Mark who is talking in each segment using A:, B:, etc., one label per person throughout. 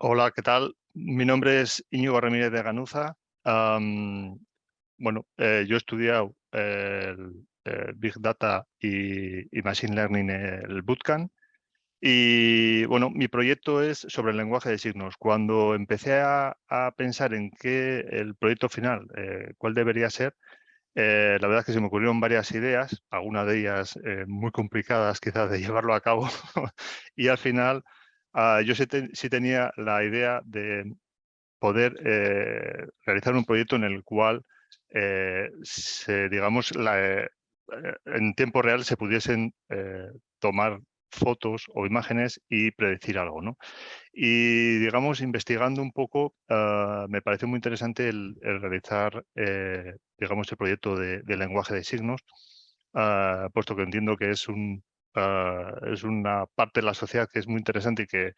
A: Hola, ¿qué tal? Mi nombre es Íñigo Ramírez de Ganuza. bueno, eh, yo he estudiado el, Big Data y, Machine Learning el Bootcamp. Y bueno, mi proyecto es sobre el lenguaje de signos. Cuando empecé a, pensar en qué el proyecto final, eh, cuál debería ser, eh, la verdad es que se me ocurrieron varias ideas, algunas de ellas muy complicadas quizás de llevarlo a cabo. y al final Ah, yo sí, tenía la idea de poder eh, realizar un proyecto en el cual, eh, digamos, eh, en tiempo real se pudiesen tomar fotos o imágenes y predecir algo. ¿no? Y, digamos, investigando un poco, ah, me pareció muy interesante el, realizar, digamos, el proyecto de, lenguaje de signos, ah, puesto que entiendo que es un, Ah, es una parte de la sociedad que es muy interesante y que,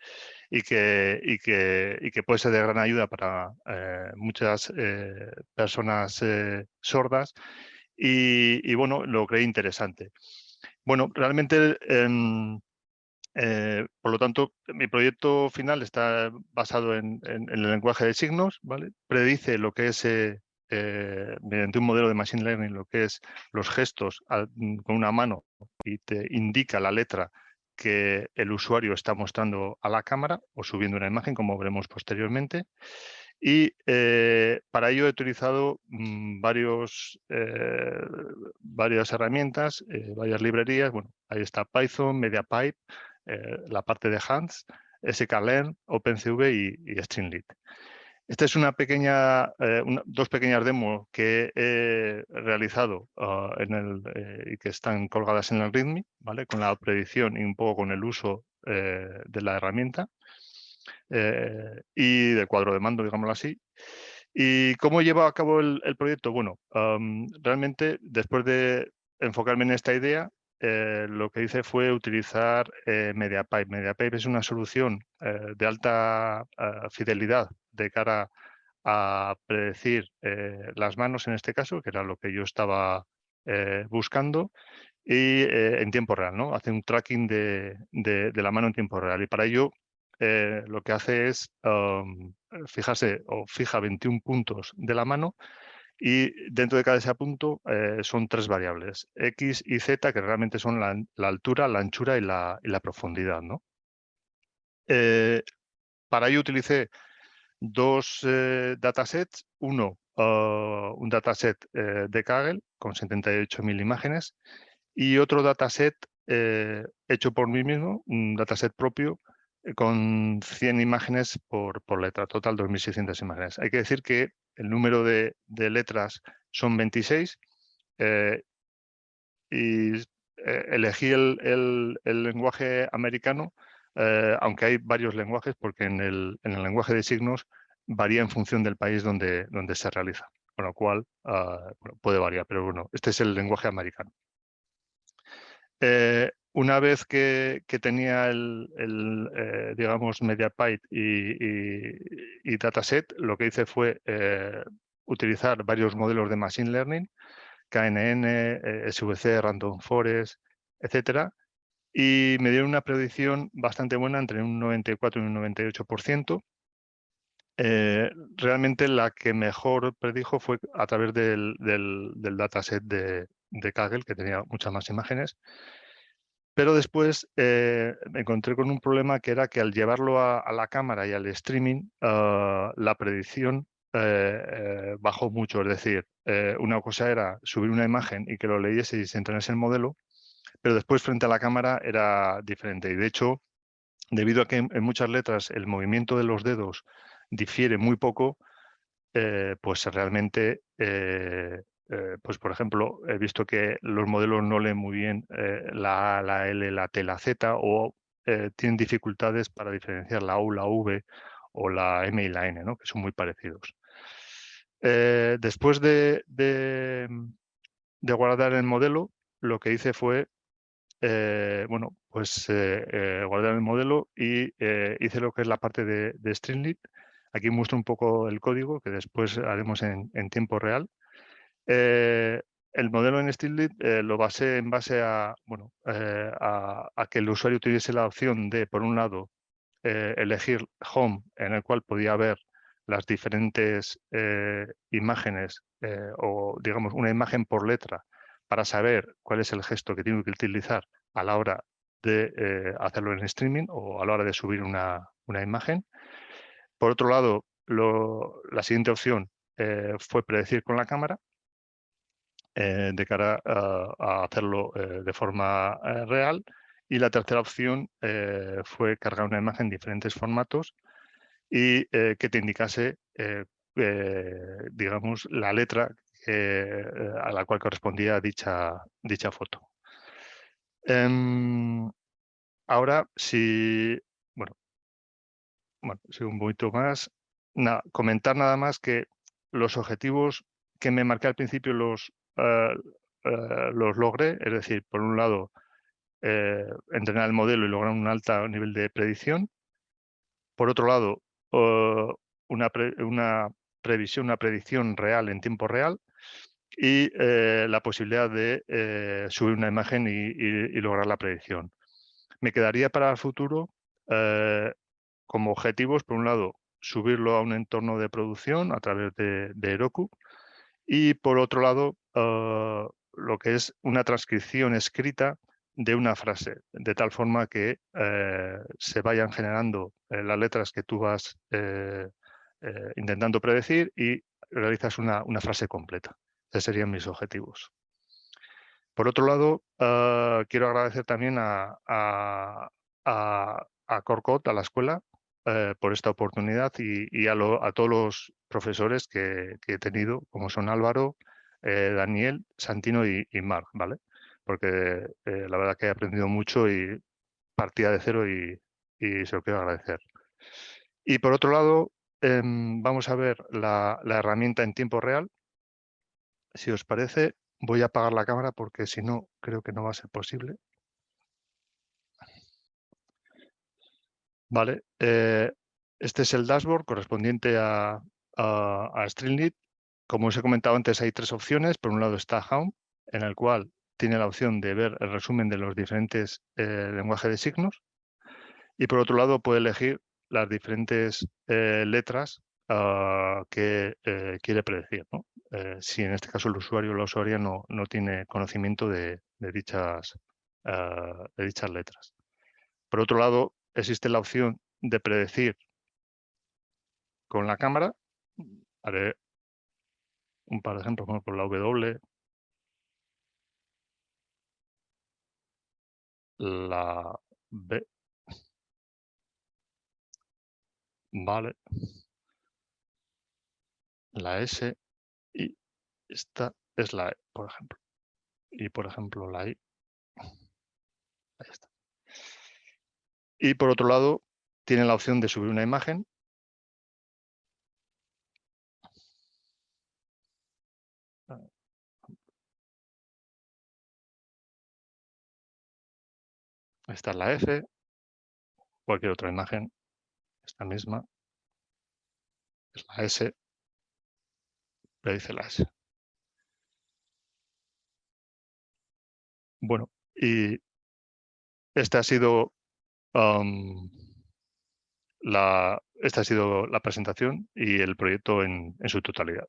A: y que, y que, y que puede ser de gran ayuda para eh, muchas eh, personas eh, sordas. Y, bueno, lo creí interesante. Bueno, realmente, em, por lo tanto, mi proyecto final está basado en, en, el lenguaje de signos, ¿vale? Predice lo que es mediante un modelo de Machine Learning lo que es los gestos mm, con una mano y te indica la letra que el usuario está mostrando a la cámara o subiendo una imagen, como veremos posteriormente. Y eh, para ello he utilizado mm, varios, eh, varias herramientas, varias librerías. Bueno, ahí está Python, MediaPipe, la parte de Hans, sklearn, OpenCV y, y. Esta es una pequeña, eh, dos pequeñas demos que he realizado ah, en el, eh, y que están colgadas en el README, ¿vale? con la predicción y un poco con el uso eh, de la herramienta y del cuadro de mando, digámoslo así. ¿Y cómo lleva a cabo el, proyecto? Bueno, realmente después de enfocarme en esta idea, lo que hice fue utilizar MediaPipe. MediaPipe es una solución de alta fidelidad de cara a predecir eh, las manos en este caso, que era lo que yo estaba eh, buscando, y eh, en tiempo real, ¿no? Hace un tracking de, la mano en tiempo real. Y para ello lo que hace es um, fijarse o fija 21 puntos de la mano y dentro de cada ese punto son tres variables, X y Z, que realmente son la, altura, la anchura y la, y la profundidad. ¿no? para ello utilicé dos eh, datasets, uno ah, un dataset eh, de Kaggle con 78.000 imágenes y otro dataset eh, hecho por mí mismo, un dataset propio con 100 imágenes por letra, total 2.600 imágenes. Hay que decir que el número de, letras son 26 y elegí el, lenguaje americano eh, aunque hay varios lenguajes, porque en el, lenguaje de signos varía en función del país donde, se realiza, con lo cual ah, puede variar, pero bueno, este es el lenguaje americano. Eh, una vez que, tenía el, eh, digamos, MediaPyte y, y, dataset, lo que hice fue utilizar varios modelos de Machine Learning, KNN, SVC, Random Forest, etcétera, y me dieron una predicción bastante buena, entre un 94 y un 98%. Eh, realmente la que mejor predijo fue a través del, del, dataset de, de, Kaggle, que tenía muchas más imágenes. Pero después eh, me encontré con un problema que era que al llevarlo a, la cámara y al streaming, ah, la predicción eh, bajó mucho. Es decir, una cosa era subir una imagen y que lo leyese y se entrenase el modelo, pero después frente a la cámara era diferente. Y de hecho, debido a que en muchas letras el movimiento de los dedos difiere muy poco, eh, pues realmente, eh, eh, pues por ejemplo, he visto que los modelos no leen muy bien la A, la L, la T, la Z o tienen dificultades para diferenciar la U, la V o la M y la N, que son muy parecidos. después de, de, de guardar el modelo, lo que hice fue eh, bueno, pues eh, eh, guardar el modelo y hice lo que es la parte de, de Streamlit. Aquí muestro un poco el código que después haremos en, tiempo real. el modelo en Streamlit lo basé en base a, bueno, a, que el usuario tuviese la opción de, por un lado, elegir Home, en el cual podía ver las diferentes imágenes o, digamos, una imagen por letra para saber cuál es el gesto que tengo que utilizar a la hora de hacerlo en streaming o a la hora de subir una, imagen. Por otro lado, la siguiente opción fue predecir con la cámara eh, de cara a, hacerlo eh, de forma eh, real. Y la tercera opción fue cargar una imagen en diferentes formatos y que te indicase, digamos, la letra a la cual correspondía dicha, dicha foto. Em, ahora, si, bueno, bueno, un poquito más, comentar nada más que los objetivos que me marqué al principio los, eh, eh, los logré, es decir, por un lado, eh, entrenar el modelo y lograr un alto nivel de predicción. Por otro lado, una, una, previsión, una predicción real en tiempo real y la posibilidad de subir una imagen y, lograr la predicción. Me quedaría para el futuro como objetivos, por un lado, subirlo a un entorno de producción a través de, de Heroku y por otro lado, lo que es una transcripción escrita de una frase, de tal forma que eh, se vayan generando eh, las letras que tú vas eh, intentando predecir y realizas una, frase completa. Esos serían mis objetivos. Por otro lado, ah, quiero agradecer también a, a, a Corcot, a la escuela, eh, por esta oportunidad y, a, todos los profesores que, he tenido, como son Álvaro, eh, Daniel, Santino y, Mar, ¿vale? Porque eh, la verdad que he aprendido mucho y partía de cero y, se lo quiero agradecer. Y por otro lado, em, vamos a ver la, herramienta en tiempo real. Si os parece, voy a apagar la cámara porque si no, creo que no va a ser posible. Vale, eh, este es el dashboard correspondiente a, a, Streamlit. Como os he comentado antes, hay tres opciones. Por un lado está Home, en el cual tiene la opción de ver el resumen de los diferentes eh, lenguajes de signos. Y por otro lado puede elegir las diferentes eh, letras ah, que quiere predecir. si en este caso el usuario o la usuaria no, no tiene conocimiento de, dichas, ah, de dichas letras. Por otro lado, existe la opción de predecir con la cámara. Haré un par de ejemplos, por la W, la B, vale, la S y esta es la E, por ejemplo. Y por ejemplo la I, ahí está. Y por otro lado, tiene la opción de subir una imagen. Esta es la F, cualquier otra imagen, esta misma, es la S, le dice la S. Bueno, y este ha sido la, esta ha sido la presentación y el proyecto en su totalidad.